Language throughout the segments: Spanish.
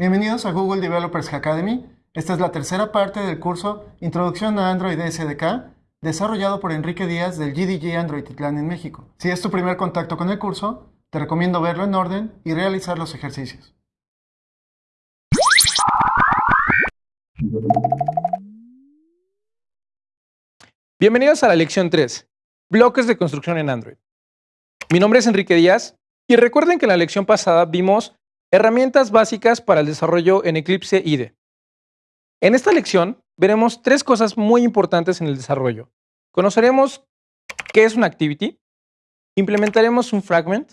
Bienvenidos a Google Developers Academy. Esta es la tercera parte del curso Introducción a Android SDK, desarrollado por Enrique Díaz del GDG Android Titlán en México. Si es tu primer contacto con el curso, te recomiendo verlo en orden y realizar los ejercicios. Bienvenidos a la lección 3, bloques de construcción en Android. Mi nombre es Enrique Díaz y recuerden que en la lección pasada vimos herramientas básicas para el desarrollo en Eclipse IDE. En esta lección veremos tres cosas muy importantes en el desarrollo. Conoceremos qué es una activity, implementaremos un fragment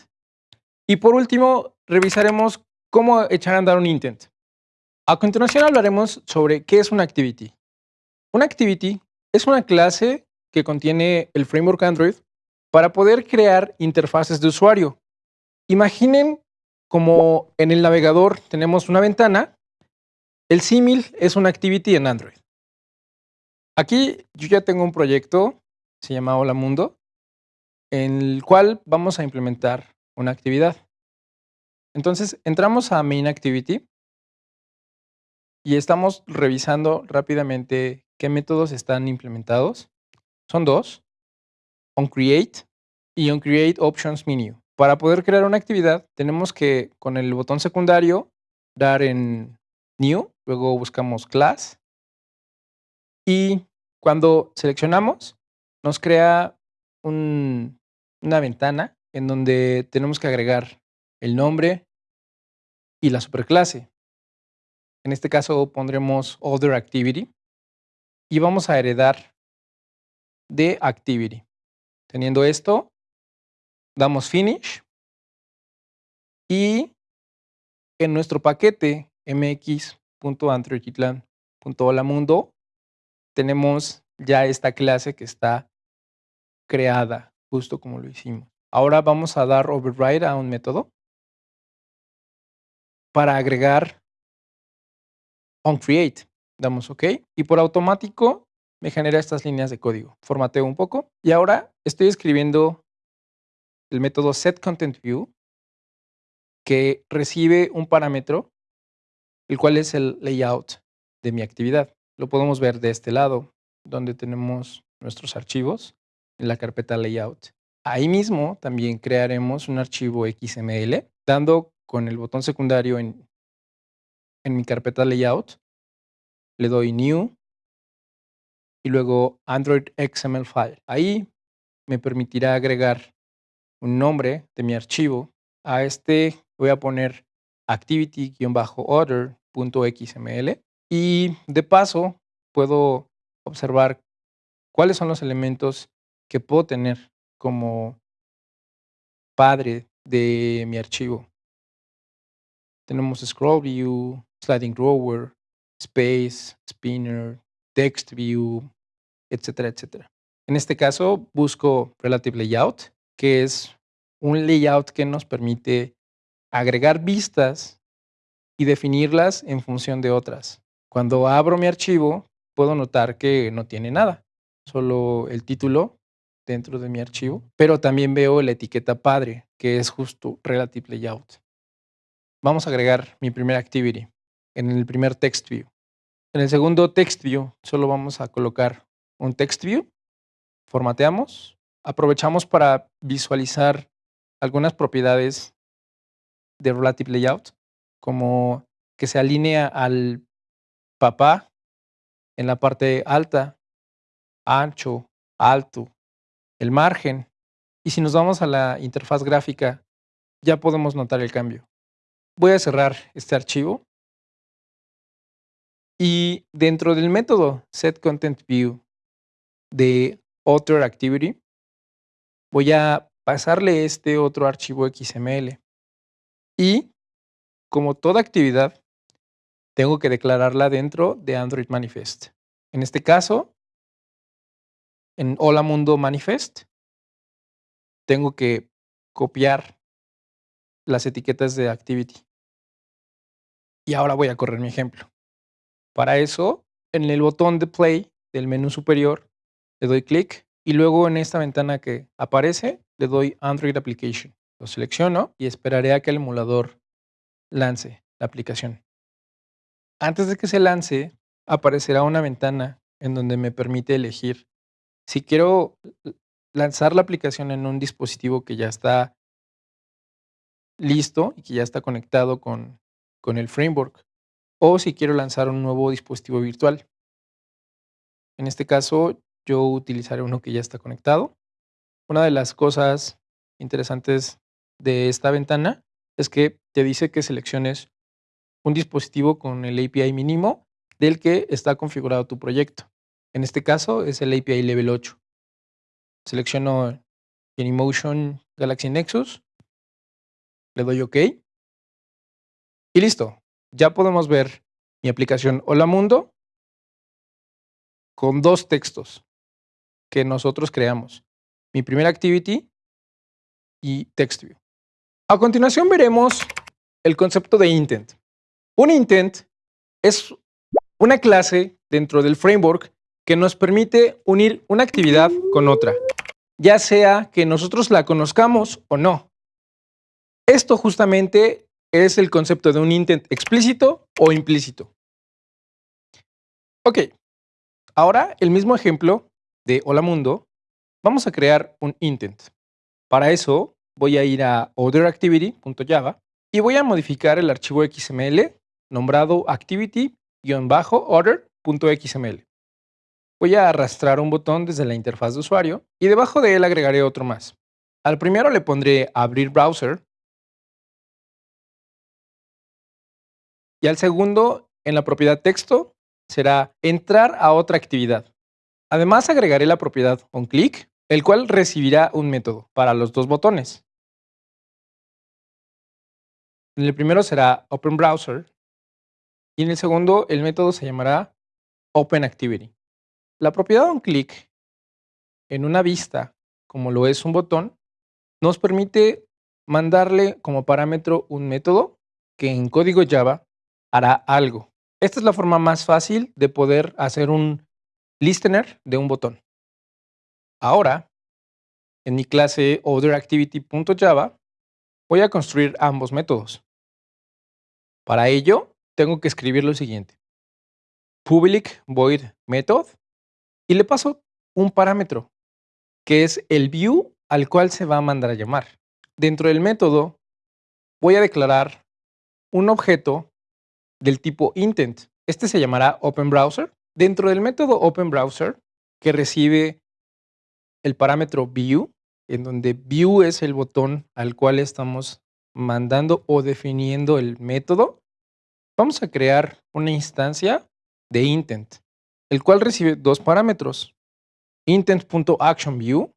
y por último revisaremos cómo echar a andar un intent. A continuación hablaremos sobre qué es una activity. Una activity es una clase que contiene el framework Android para poder crear interfaces de usuario. Imaginen como en el navegador tenemos una ventana, el símil es una activity en Android. Aquí yo ya tengo un proyecto, se llama Hola Mundo, en el cual vamos a implementar una actividad. Entonces entramos a Main Activity y estamos revisando rápidamente qué métodos están implementados. Son dos, onCreate y onCreate Options Menu. Para poder crear una actividad, tenemos que, con el botón secundario, dar en New, luego buscamos Class, y cuando seleccionamos, nos crea una ventana en donde tenemos que agregar el nombre y la superclase. En este caso pondremos Other Activity y vamos a heredar de Activity. Teniendo esto, damos finish y en nuestro paquete mx.androidkitlan.holamundo tenemos ya esta clase que está creada justo como lo hicimos. Ahora vamos a dar override a un método para agregar onCreate. Damos OK y por automático me genera estas líneas de código. Formateo un poco y ahora estoy escribiendo el método setContentView que recibe un parámetro, el cual es el layout de mi actividad. Lo podemos ver de este lado, donde tenemos nuestros archivos en la carpeta layout. Ahí mismo también crearemos un archivo XML, dando con el botón secundario en, en mi carpeta layout, le doy new y luego Android XML file. Ahí me permitirá agregar un nombre de mi archivo. A este voy a poner activity-order.xml y de paso puedo observar cuáles son los elementos que puedo tener como padre de mi archivo. Tenemos scroll view, sliding drawer, space, spinner, text view, etcétera, etcétera. En este caso busco relative layout que es un layout que nos permite agregar vistas y definirlas en función de otras. Cuando abro mi archivo, puedo notar que no tiene nada, solo el título dentro de mi archivo, pero también veo la etiqueta padre, que es justo Relative Layout. Vamos a agregar mi primer activity en el primer text view. En el segundo text view, solo vamos a colocar un text view, formateamos aprovechamos para visualizar algunas propiedades de Relative Layout, como que se alinea al papá en la parte alta, ancho, alto, el margen. Y si nos vamos a la interfaz gráfica, ya podemos notar el cambio. Voy a cerrar este archivo. Y dentro del método setContentView de Activity voy a pasarle este otro archivo XML. Y como toda actividad, tengo que declararla dentro de Android Manifest. En este caso, en Hola Mundo Manifest, tengo que copiar las etiquetas de Activity. Y ahora voy a correr mi ejemplo. Para eso, en el botón de Play del menú superior, le doy clic y luego en esta ventana que aparece, le doy Android Application. Lo selecciono y esperaré a que el emulador lance la aplicación. Antes de que se lance, aparecerá una ventana en donde me permite elegir si quiero lanzar la aplicación en un dispositivo que ya está listo y que ya está conectado con, con el framework, o si quiero lanzar un nuevo dispositivo virtual. En este caso, yo utilizaré uno que ya está conectado. Una de las cosas interesantes de esta ventana es que te dice que selecciones un dispositivo con el API mínimo del que está configurado tu proyecto. En este caso es el API Level 8. Selecciono Genymotion Galaxy Nexus, le doy OK y listo. Ya podemos ver mi aplicación Hola Mundo con dos textos que nosotros creamos. Mi primera activity y TextView. A continuación veremos el concepto de intent. Un intent es una clase dentro del framework que nos permite unir una actividad con otra, ya sea que nosotros la conozcamos o no. Esto justamente es el concepto de un intent explícito o implícito. Ok, ahora el mismo ejemplo de Hola Mundo, vamos a crear un intent. Para eso voy a ir a otherActivity.java y voy a modificar el archivo XML nombrado activity-order.xml. Voy a arrastrar un botón desde la interfaz de usuario y debajo de él agregaré otro más. Al primero le pondré abrir browser y al segundo en la propiedad texto será entrar a otra actividad. Además agregaré la propiedad onClick, el cual recibirá un método para los dos botones. En el primero será OpenBrowser y en el segundo el método se llamará OpenActivity. La propiedad onClick en una vista, como lo es un botón, nos permite mandarle como parámetro un método que en código Java hará algo. Esta es la forma más fácil de poder hacer un listener de un botón. Ahora, en mi clase OtherActivity.java, voy a construir ambos métodos. Para ello, tengo que escribir lo siguiente. Public void method y le paso un parámetro, que es el view al cual se va a mandar a llamar. Dentro del método, voy a declarar un objeto del tipo intent. Este se llamará OpenBrowser. Dentro del método OpenBrowser, que recibe el parámetro view, en donde view es el botón al cual estamos mandando o definiendo el método, vamos a crear una instancia de intent, el cual recibe dos parámetros, intent.actionView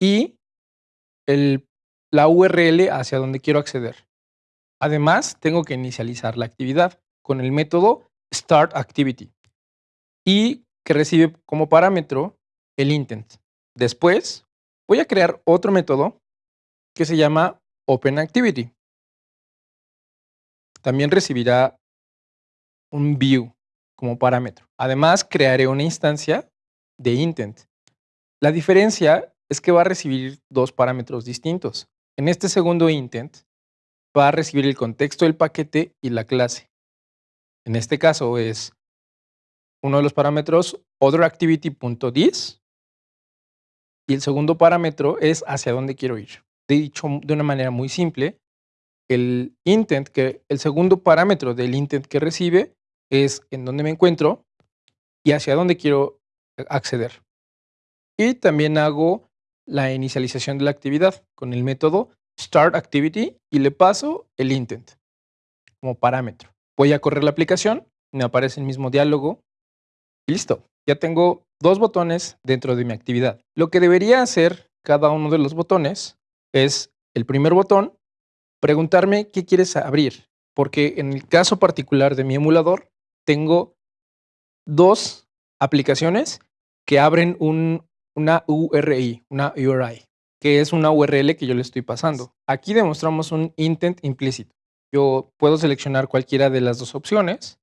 y la URL hacia donde quiero acceder. Además, tengo que inicializar la actividad con el método startActivity y que recibe como parámetro el intent. Después, voy a crear otro método que se llama OpenActivity. También recibirá un view como parámetro. Además, crearé una instancia de intent. La diferencia es que va a recibir dos parámetros distintos. En este segundo intent, va a recibir el contexto del paquete y la clase. En este caso es uno de los parámetros otherActivity.this y el segundo parámetro es hacia dónde quiero ir. Dicho de una manera muy simple, el intent, que el segundo parámetro del intent que recibe es en dónde me encuentro y hacia dónde quiero acceder. Y también hago la inicialización de la actividad con el método Start Activity y le paso el intent como parámetro. Voy a correr la aplicación, me aparece el mismo diálogo listo. Ya tengo dos botones dentro de mi actividad. Lo que debería hacer cada uno de los botones es el primer botón, preguntarme qué quieres abrir, porque en el caso particular de mi emulador tengo dos aplicaciones que abren una URI, una URI que es una URL que yo le estoy pasando. Aquí demostramos un intent implícito. Yo puedo seleccionar cualquiera de las dos opciones.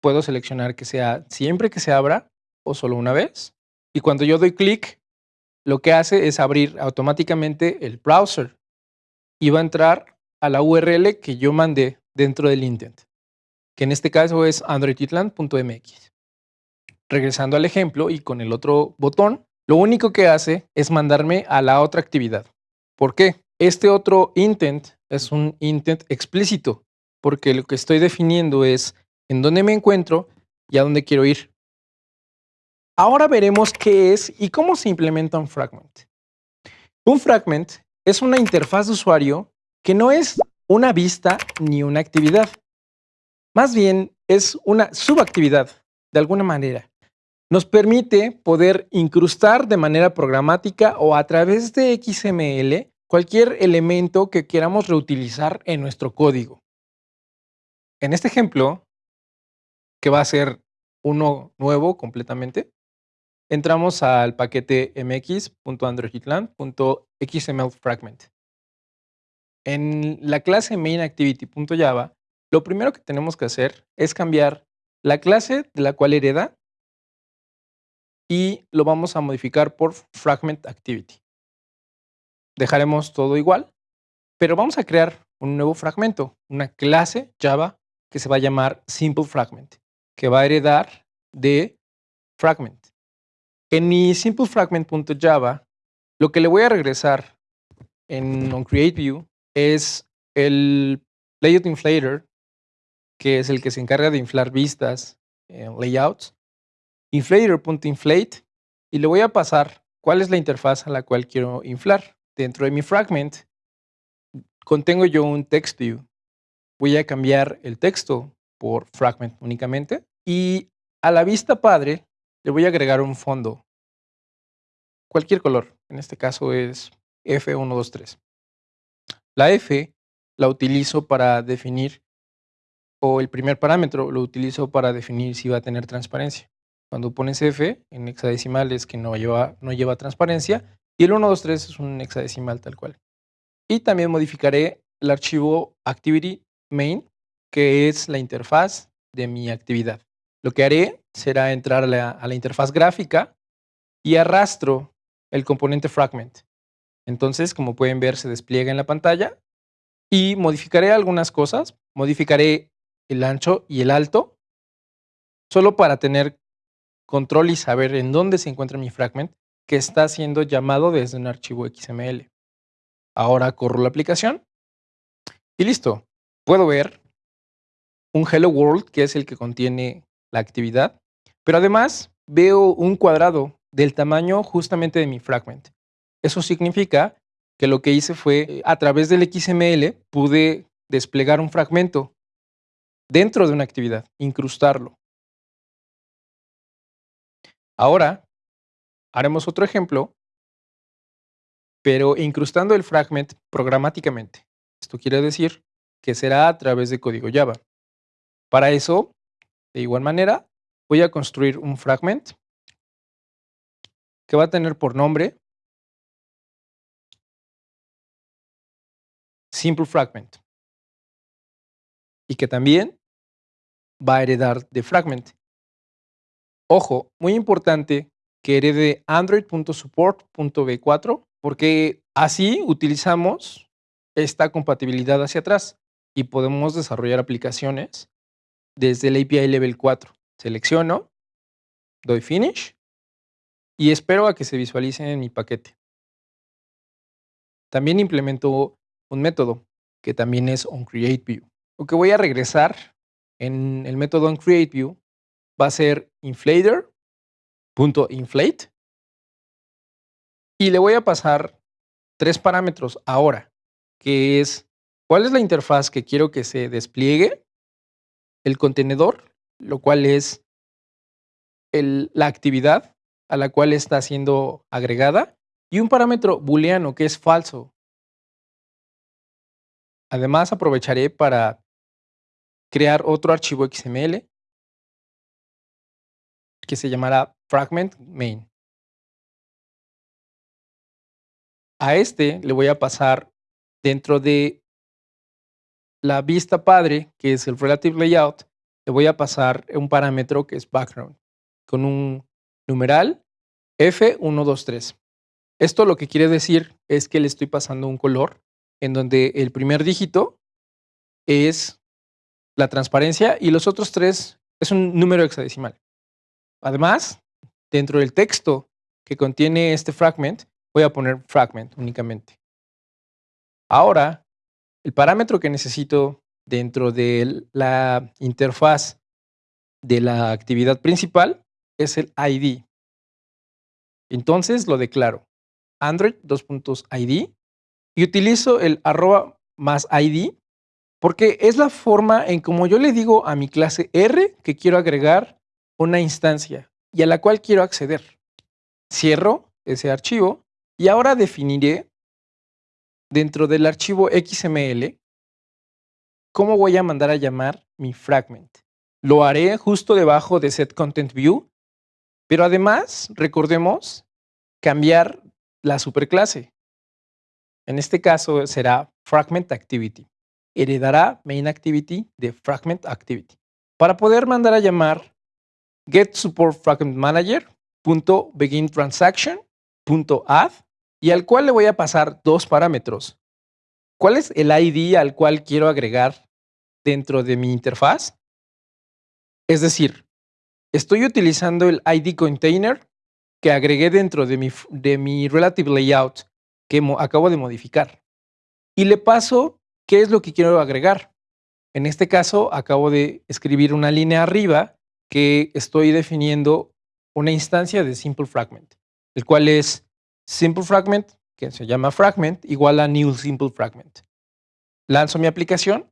Puedo seleccionar que sea siempre que se abra o solo una vez. Y cuando yo doy clic, lo que hace es abrir automáticamente el browser y va a entrar a la URL que yo mandé dentro del intent. que en este caso es androiditland.mx. Regresando al ejemplo y con el otro botón, lo único que hace es mandarme a la otra actividad. ¿Por qué? Este otro intent es un intent explícito, porque lo que estoy definiendo es en dónde me encuentro y a dónde quiero ir. Ahora veremos qué es y cómo se implementa un fragment. Un fragment es una interfaz de usuario que no es una vista ni una actividad. Más bien es una subactividad, de alguna manera. Nos permite poder incrustar de manera programática o a través de XML cualquier elemento que queramos reutilizar en nuestro código. En este ejemplo, que va a ser uno nuevo completamente, entramos al paquete mx.androidland.xmlfragment. En la clase mainActivity.java, lo primero que tenemos que hacer es cambiar la clase de la cual hereda y lo vamos a modificar por fragmentActivity. Dejaremos todo igual, pero vamos a crear un nuevo fragmento, una clase Java que se va a llamar SimpleFragment, que va a heredar de fragment. En mi simplefragment.java, lo que le voy a regresar en onCreateView es el layout inflator, que es el que se encarga de inflar vistas en layouts, inflator.inflate, y le voy a pasar cuál es la interfaz a la cual quiero inflar. Dentro de mi fragment, contengo yo un text view. Voy a cambiar el texto por fragment únicamente, y a la vista padre le voy a agregar un fondo. Cualquier color, en este caso es F123. La F la utilizo para definir, o el primer parámetro lo utilizo para definir si va a tener transparencia. Cuando pones F en hexadecimal es que no lleva, no lleva transparencia y el 123 es un hexadecimal tal cual. Y también modificaré el archivo activity main, que es la interfaz de mi actividad. Lo que haré será entrar a la, interfaz gráfica y arrastro el componente fragment. Entonces, como pueden ver, se despliega en la pantalla y modificaré algunas cosas. Modificaré el ancho y el alto, solo para tener control y saber en dónde se encuentra mi fragment que está siendo llamado desde un archivo XML. Ahora corro la aplicación y listo. Puedo ver un Hello World, que es el que contiene la actividad, pero además veo un cuadrado del tamaño justamente de mi fragment. Eso significa que lo que hice fue, a través del XML, pude desplegar un fragmento dentro de una actividad, incrustarlo. Ahora, haremos otro ejemplo, pero incrustando el fragment programáticamente. Esto quiere decir que será a través de código Java. Para eso, de igual manera, voy a construir un fragment que va a tener por nombre simple fragment y que también va a heredar de fragment. Ojo, muy importante que herede android.support.v4 porque así utilizamos esta compatibilidad hacia atrás y podemos desarrollar aplicaciones desde el API Level 4. Selecciono, doy Finish y espero a que se visualice en mi paquete. También implemento un método que también es onCreateView. Lo que voy a regresar en el método onCreateView va a ser inflator.inflate y le voy a pasar tres parámetros ahora, que es cuál es la interfaz que quiero que se despliegue, el contenedor, lo cual es la actividad a la cual está siendo agregada y un parámetro booleano que es falso. Además, aprovecharé para crear otro archivo XML que se llamará fragment main. A este le voy a pasar dentro de la vista padre, que es el relative layout, le voy a pasar un parámetro que es background, con un numeral F123. Esto lo que quiere decir es que le estoy pasando un color en donde el primer dígito es la transparencia y los otros tres es un número hexadecimal. Además, dentro del texto que contiene este fragment, voy a poner fragment únicamente. Ahora, el parámetro que necesito dentro de la interfaz de la actividad principal es el ID. Entonces lo declaro Android id y utilizo el arroba más ID porque es la forma en como yo le digo a mi clase R que quiero agregar una instancia y a la cual quiero acceder. Cierro ese archivo y ahora definiré dentro del archivo XML cómo voy a mandar a llamar mi fragment. Lo haré justo debajo de set content view, pero además, recordemos, cambiar la superclase. En este caso será fragment activity. Heredará main activity de fragment activity. Para poder mandar a llamar get y al cual le voy a pasar dos parámetros. ¿Cuál es el ID al cual quiero agregar dentro de mi interfaz? Es decir, estoy utilizando el ID container que agregué dentro de mi, de mi relative layout que acabo de modificar. Y le paso qué es lo que quiero agregar. En este caso, acabo de escribir una línea arriba que estoy definiendo una instancia de simple fragment, el cual es simple fragment, que se llama fragment, igual a new simple fragment. Lanzo mi aplicación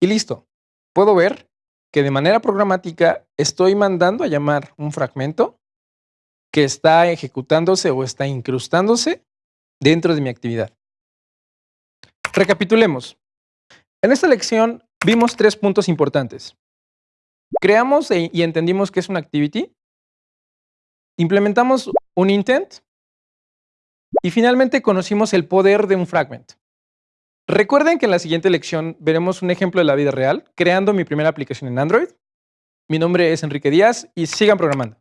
y listo. Puedo ver que de manera programática estoy mandando a llamar un fragmento que está ejecutándose o está incrustándose dentro de mi actividad. Recapitulemos. En esta lección vimos tres puntos importantes. Creamos e, y entendimos que es una activity. Implementamos un intent. Y finalmente conocimos el poder de un fragment. Recuerden que en la siguiente lección veremos un ejemplo de la vida real, creando mi primera aplicación en Android. Mi nombre es Enrique Díaz y sigan programando.